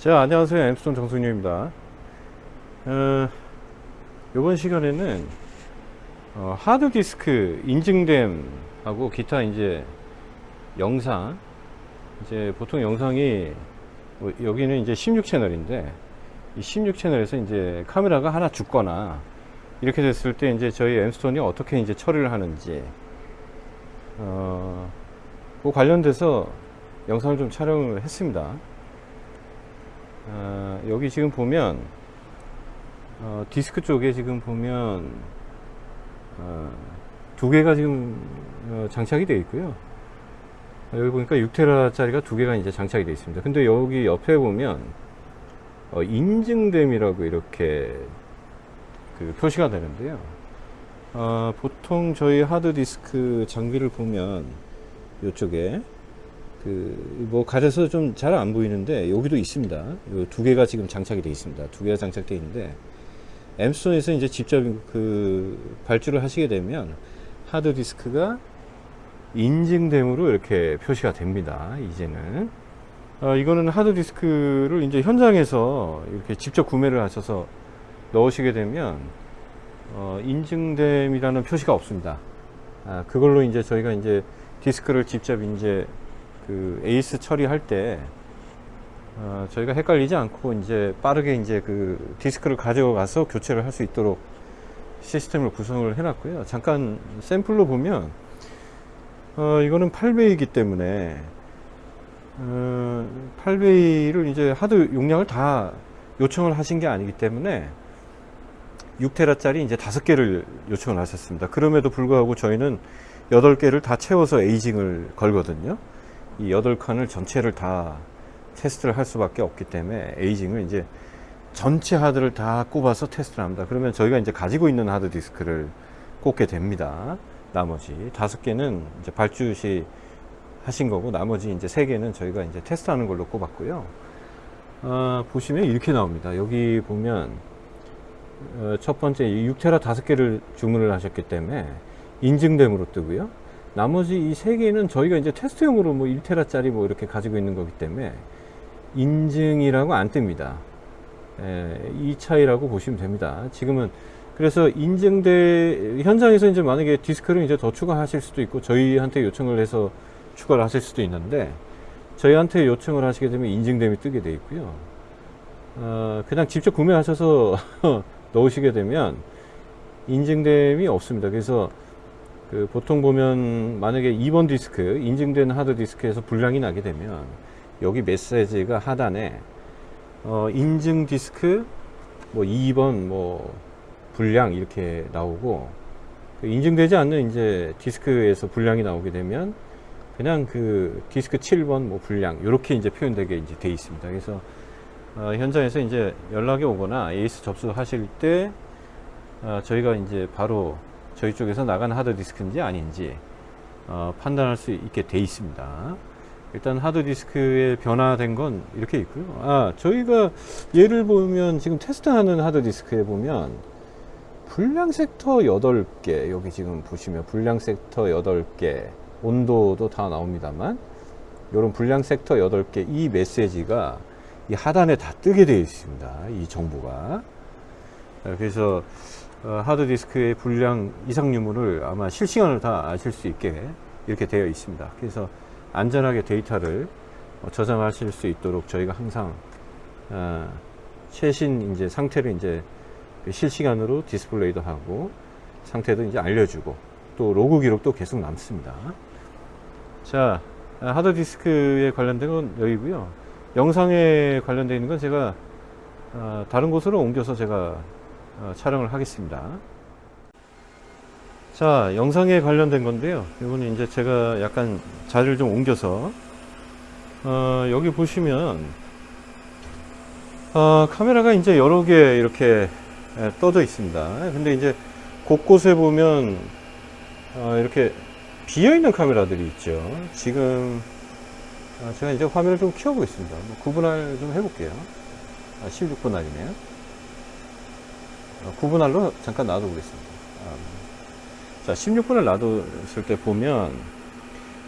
자 안녕하세요. 엠스톤 정승윤입니다. 어, 이번 시간에는 어, 하드디스크 인증됨 하고 기타 이제 영상 이제 보통 영상이 뭐 여기는 이제 16채널인데 이 16채널에서 이제 카메라가 하나 죽거나 이렇게 됐을 때 이제 저희 엠스톤이 어떻게 이제 처리를 하는지 어, 그 관련돼서 영상을 좀 촬영을 했습니다 어, 여기 지금 보면 어, 디스크 쪽에 지금 보면 어, 두 개가 지금 어, 장착이 되어 있고요. 여기 보니까 6테라 짜리가 두 개가 이제 장착이 되어 있습니다. 근데 여기 옆에 보면 어, 인증됨이라고 이렇게 그 표시가 되는데요. 어, 보통 저희 하드디스크 장비를 보면 이쪽에 그 뭐 가려서 좀 잘 안 보이는데 여기도 있습니다. 요두 개가 지금 장착이 되어 있습니다. 두 개가 장착되어 있는데 엠스톤에서 이제 직접 그 발주를 하시게 되면 하드 디스크가 인증됨으로 이렇게 표시가 됩니다. 이제는 어, 이거는 하드 디스크를 이제 현장에서 이렇게 직접 구매를 하셔서 넣으시게 되면 어, 인증됨이라는 표시가 없습니다. 아, 그걸로 이제 저희가 이제 디스크를 직접 이제 그 AS 처리할 때 어, 저희가 헷갈리지 않고 이제 빠르게 이제 그 디스크를 가져가서 교체를 할 수 있도록 시스템을 구성을 해놨고요. 잠깐 샘플로 보면 어, 이거는 8bay이기 때문에 어, 8bay를 이제 하드 용량을 다 요청을 하신 게 아니기 때문에 6테라짜리 이제 5개를 요청을 하셨습니다. 그럼에도 불구하고 저희는 8개를 다 채워서 aging을 걸거든요. 이 8칸을 전체를 다 테스트를 할 수밖에 없기 때문에 aging을 이제 전체 하드를 다 꼽아서 테스트를 합니다. 그러면 저희가 이제 가지고 있는 하드 디스크를 꼽게 됩니다. 나머지 다섯 개는 이제 발주 시 하신 거고 나머지 이제 세 개는 저희가 이제 테스트하는 걸로 꼽았고요. 어, 보시면 이렇게 나옵니다. 여기 보면 어, 첫 번째 6테라 다섯 개를 주문을 하셨기 때문에 인증됨으로 뜨고요. 나머지 이 세 개는 저희가 이제 테스트용으로 뭐 1테라짜리 뭐 이렇게 가지고 있는 거기 때문에 인증이라고 안 뜹니다. 에, 이 차이라고 보시면 됩니다. 지금은 그래서 인증돼 현장에서 이제 만약에 디스크를 이제 더 추가하실 수도 있고 저희한테 요청을 해서 추가를 하실 수도 있는데 저희한테 요청을 하시게 되면 인증됨이 뜨게 돼 있고요. 어, 그냥 직접 구매하셔서 넣으시게 되면 인증됨이 없습니다. 그래서 그 보통 보면 만약에 2번 디스크 인증된 하드 디스크에서 불량이 나게 되면 여기 메시지가 하단에 어, 인증 디스크 뭐 2번 뭐 불량 이렇게 나오고 그 인증되지 않는 이제 디스크에서 불량이 나오게 되면 그냥 그 디스크 7번 뭐 불량 이렇게 이제 표현되게 이제 돼 있습니다. 그래서 어, 현장에서 이제 연락이 오거나 에이스 접수하실 때 어, 저희가 이제 바로 저희 쪽에서 나간 하드디스크인지 아닌지 어, 판단할 수 있게 돼 있습니다. 일단 하드디스크에 변화된 건 이렇게 있고요. 아 저희가 예를 보면 지금 테스트하는 하드디스크에 보면 불량 섹터 8개 여기 지금 보시면 불량 섹터 8개 온도도 다 나옵니다만 이런 불량 sek터 8개 이 메시지가 이 하단에 다 뜨게 되어 있습니다. 이 정보가. 그래서 어, 하드디스크의 불량 이상 유무를 아마 실시간으로 다 아실 수 있게 이렇게 되어 있습니다. 그래서 안전하게 데이터를 어, 저장하실 수 있도록 저희가 항상 어, 최신 이제 상태를 이제 실시간으로 디스플레이도 하고 상태도 이제 알려주고 또 로그 기록도 계속 남습니다. 자 하드디스크에 관련된 건 여기고요. 영상에 관련되어 있는 건 제가 다른 곳으로 옮겨서 제가 어, 촬영을 하겠습니다. 자 영상에 관련된 건데요. 이거는 이제 제가 약간 자리를 좀 옮겨서 어, 여기 보시면 어, 카메라가 이제 여러 개 이렇게 예, 떠져 있습니다. 근데 이제 곳곳에 보면 어, 이렇게 비어있는 카메라들이 있죠. 지금 어, 제가 이제 화면을 좀 키워보겠습니다. 뭐 구분할 좀 해볼게요. 아, 16분할이네요. 어, 구분할로 잠깐 놔둬 보겠습니다 자 16분을 놔뒀을 때 보면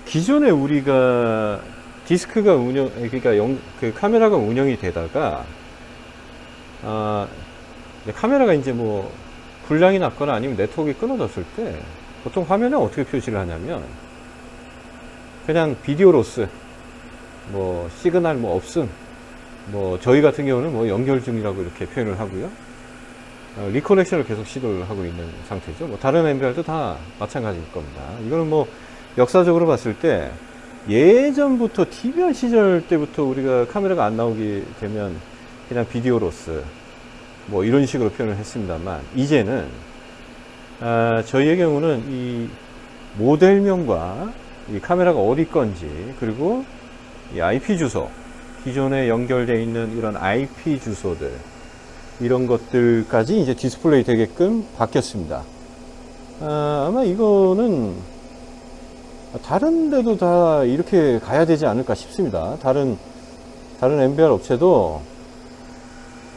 기존에 우리가 디스크가 운영, 그러니까 영, 그 카메라가 운영이 되다가, 아, 카메라가 이제 뭐, 불량이 났거나 아니면 네트워크가 끊어졌을 때, 보통 화면에 어떻게 표시를 하냐면, 그냥 video loss, 뭐, 시그널 뭐 없음, 뭐, 저희 같은 경우는 뭐 연결 중이라고 이렇게 표현을 하고요. 어, reconnection을 계속 시도를 하고 있는 상태죠. 뭐 다른 NVR도 다 마찬가지일 겁니다. 이거는 뭐 역사적으로 봤을 때 예전부터 DVR 시절 때부터 우리가 카메라가 안 나오게 되면 그냥 video loss 뭐 이런 식으로 표현을 했습니다만 이제는 아, 저희의 경우는 이 모델명과 이 카메라가 어디 건지 그리고 이 IP 주소 기존에 연결되어 있는 이런 IP 주소들 이런 것들까지 이제 디스플레이 되게끔 바뀌었습니다. 아, 아마 이거는 다른 데도 다 이렇게 가야 되지 않을까 싶습니다. 다른 다른 MBR 업체도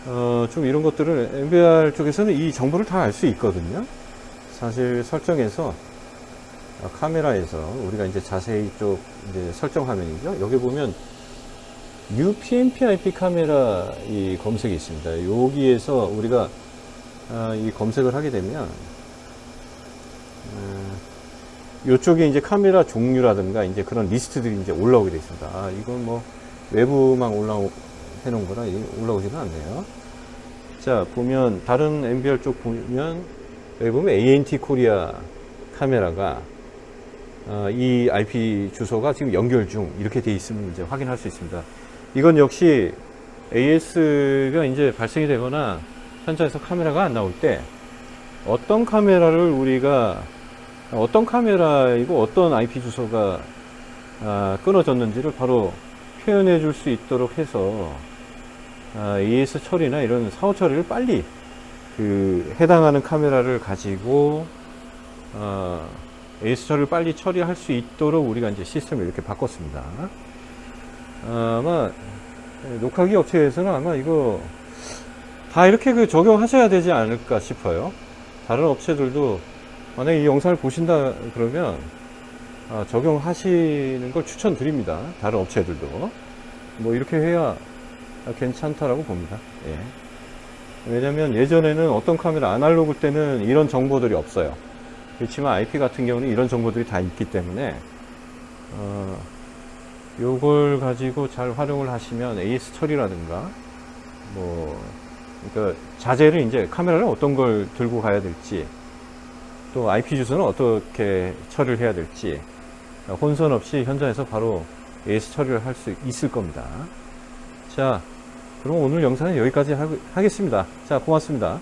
어, 좀 이런 것들을 MBR 쪽에서는 이 정보를 다 알 수 있거든요. 사실 설정에서 어, 카메라에서 우리가 이제 자세히 쪽 이제 설정 화면이죠. 여기 보면 UPnP IP 카메라 이 검색이 있습니다. 여기에서 우리가 아, 이 검색을 하게 되면 이쪽에 이제 카메라 종류라든가 이제 그런 리스트들이 이제 올라오게 되어 있습니다. 아, 이건 뭐 외부만 올라오 해놓은 거라 올라오지는 않네요. 자, 보면 다른 NVR 쪽 보면 여기 보면 ANT 코리아 카메라가 어, 이 IP 주소가 지금 연결 중 이렇게 돼 있으면 이제 확인할 수 있습니다. 이건 역시 AS가 이제 발생이 되거나 현장에서 카메라가 안 나올 때 어떤 카메라를 우리가 어떤 카메라이고 어떤 IP 주소가 아, 끊어졌는지를 바로 표현해 줄 수 있도록 해서 아, AS 처리나 이런 사후 처리를 빨리 그 해당하는 카메라를 가지고 어, AS 처리를 빨리 처리할 수 있도록 우리가 이제 시스템을 이렇게 바꿨습니다. 아마 녹화기 업체에서는 아마 이거 다 이렇게 그 적용하셔야 되지 않을까 싶어요. 다른 업체들도 만약에 이 영상을 보신다 그러면 아, 적용하시는 걸 추천드립니다. 다른 업체들도 뭐 이렇게 해야 괜찮다라고 봅니다. 예. 왜냐면 예전에는 어떤 카메라 아날로그 때는 이런 정보들이 없어요. 그렇지만 IP 같은 경우는 이런 정보들이 다 있기 때문에 어, 요걸 가지고 잘 활용을 하시면 AS 처리라든가 뭐 그러니까 자재를 이제 카메라를 어떤 걸 들고 가야 될지 또 IP 주소는 어떻게 처리를 해야 될지 혼선 없이 현장에서 바로 AS 처리를 할 수 있을 겁니다. 자, 그럼 오늘 영상은 여기까지 하겠습니다. 자, 고맙습니다.